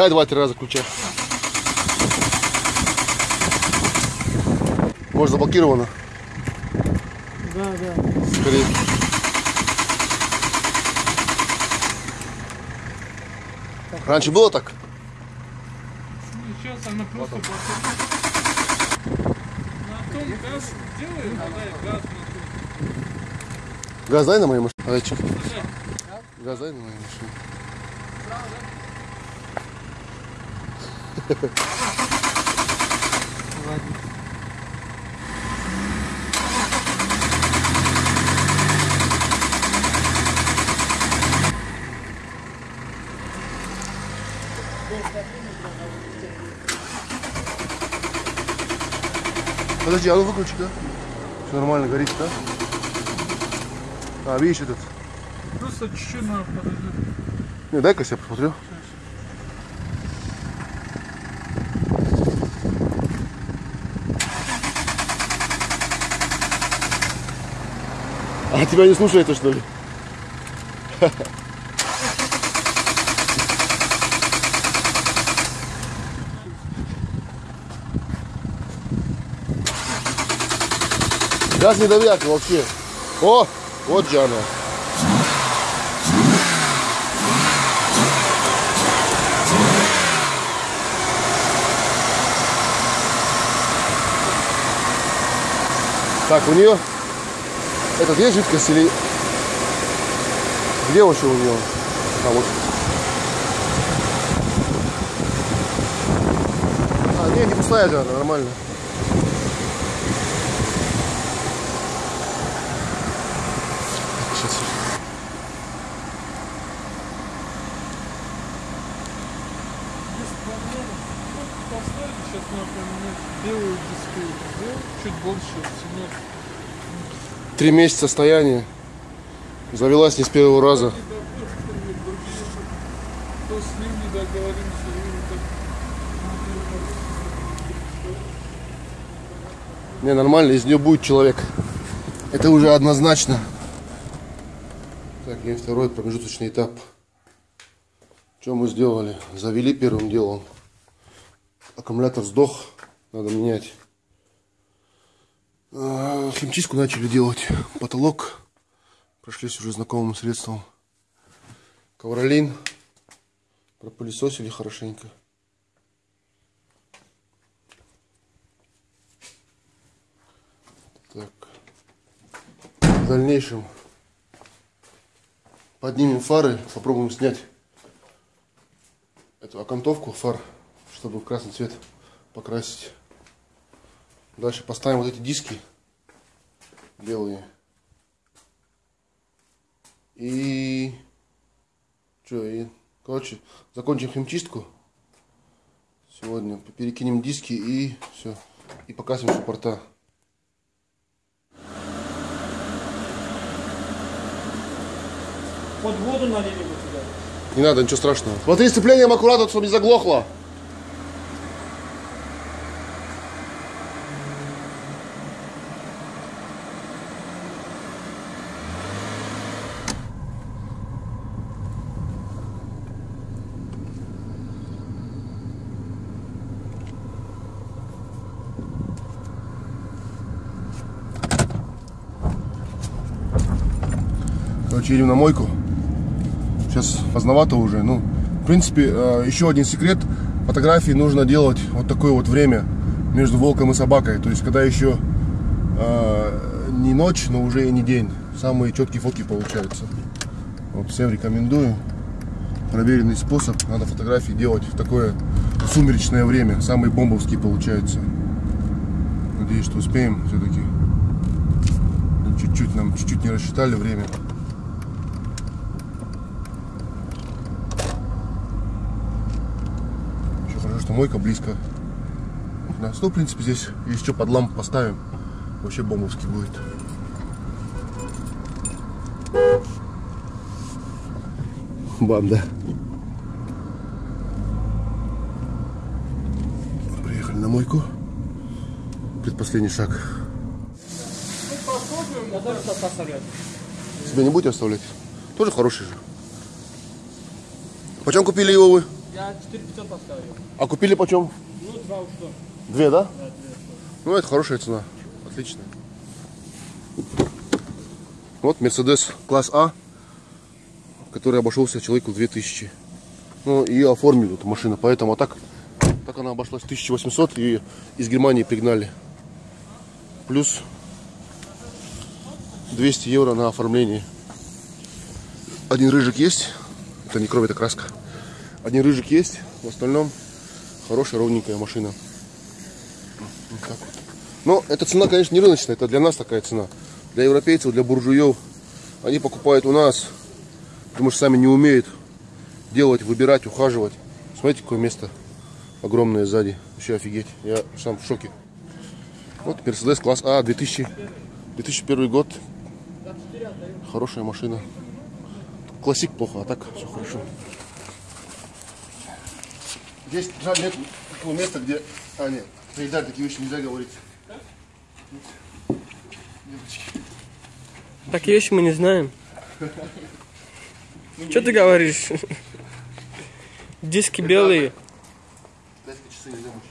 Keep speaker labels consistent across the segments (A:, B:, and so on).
A: Дай два-три раза ключа. Может заблокировано?
B: Да, да.
A: Скорее. Раньше было так?
B: Ну, сейчас она просто блокирует. На том газ делает, дай газ на том.
A: Газ дай на моей машине. Газ дай на моей машине.
B: Ладно.
A: Подожди, а ну выключи, да? Все нормально, горит, да? А, видишь этот?
B: Просто чуть-чуть надо подожди.
A: Не, дай-ка я посмотрю. А тебя не слушается, что ли? Газ не давят вообще. О, вот же она. Так, у нее этот есть жидкость или где вообще у нее? А вот. А, не, не пустая она, нормально.
B: Поставили, сейчас поменять белую. Сделал чуть больше, ценет.
A: Три месяца стояния. Завелась не с первого раза.
B: Не,
A: нормально, из нее будет человек. Это уже однозначно. Так, и второй промежуточный этап. Что мы сделали? Завели первым делом. Аккумулятор сдох, надо менять. А, Химчистку начали делать. Потолок. Прошлись уже знакомым средством. Ковролин. Пропылесосили хорошенько. Так. В дальнейшем поднимем фары, попробуем снять эту окантовку фар, чтобы красный цвет покрасить. Дальше поставим вот эти диски белые. И что, и короче, закончим химчистку. Сегодня перекинем диски и все. И покрасим суппорта.
C: Под воду налили бы туда.
A: Не надо, ничего страшного. Смотри, сцеплением аккуратно, чтобы не заглохло. Короче, едем на мойку. Сейчас поздновато уже. Ну, в принципе, э, еще один секрет. Фотографии нужно делать вот такое вот время между волком и собакой. То есть, когда еще э, не ночь, но уже и не день. Самые четкие фотки получаются. Вот всем рекомендую. Проверенный способ. Надо фотографии делать в такое сумеречное время. Самые бомбовские получаются. Надеюсь, что успеем все-таки. Чуть-чуть нам чуть-чуть не рассчитали время. Еще хорошо, что мойка близко. Да, ну, в принципе, здесь еще под лампу поставим. Вообще бомбовский будет. Банда. Приехали на мойку. Предпоследний шаг. Тебя не будете оставлять? Тоже хороший же. Почем купили его вы?
C: Я Я 4500 поставил.
A: А купили почем?
C: Ну, два ушло.
A: Две, да?
C: Да, две.
A: Ну, это хорошая цена. Отлично. Вот Мерседес класс А, который обошелся человеку в 2000. Ну, и оформили эту машину, поэтому а так, так она обошлась 1800 и из Германии пригнали. Плюс 200 евро на оформление. Один рыжик есть, это не кровь, это краска. Один рыжик есть, в остальном хорошая ровненькая машина. Вот так вот. Но эта цена, конечно, не рыночная, это для нас такая цена. Для европейцев, для буржуев. Они покупают у нас, потому что сами не умеют делать, выбирать, ухаживать. Смотрите, какое место огромное сзади. Вообще офигеть. Я сам в шоке. Вот Mercedes класс А, 2000, 2001 год. Хорошая машина. Классик плохо, а так все хорошо. Здесь жаль нет такого места, где... А, нет, Илдар, такие вещи нельзя говорить. Девочки.
C: Такие вещи мы не знаем. Что ты говоришь? Диски белые.
A: Дайте часы нельзя мучить.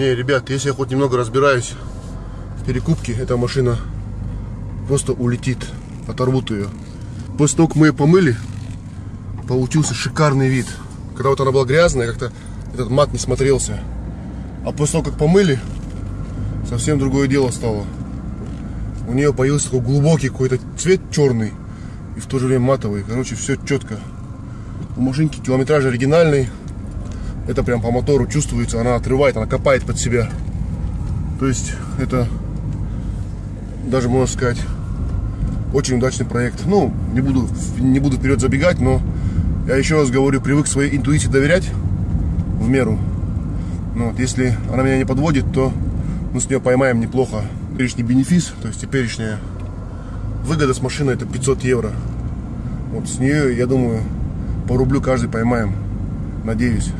A: Не, ребят, если я хоть немного разбираюсь в перекупке, эта машина просто улетит, оторвут ее. После того, как мы ее помыли, получился шикарный вид. Когда вот она была грязная, как-то этот мат не смотрелся. А после того, как помыли, совсем другое дело стало. У нее появился такой глубокий какой-то цвет черный и в то же время матовый. Короче, все четко. У машинки километраж оригинальный. Это прям по мотору чувствуется, она отрывает, она копает под себя. То есть это даже можно сказать очень удачный проект. Ну, не буду, не буду вперед забегать, но я еще раз говорю, привык своей интуиции доверять в меру. Ну, вот, если она меня не подводит, то мы с нее поймаем неплохо. Теперешний бенефис, то есть теперешняя выгода с машины это 500 евро. Вот с нее, я думаю, по рублю каждый поймаем. Надеюсь.